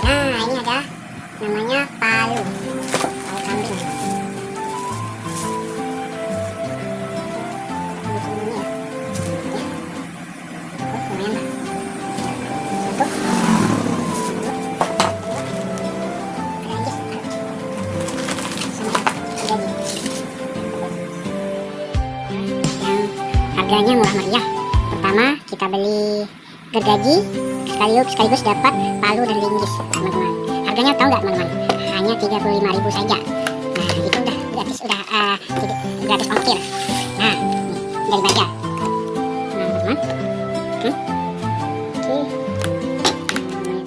Nah, ini ada namanya palu. Harganya murah meriah. Pertama kita beli gergaji sekaligus sekaligus dapat palu dan linggis teman-teman. Harganya tahu nggak teman-teman? Hanya 35.000 saja. Nah itu udah gratis udah uh,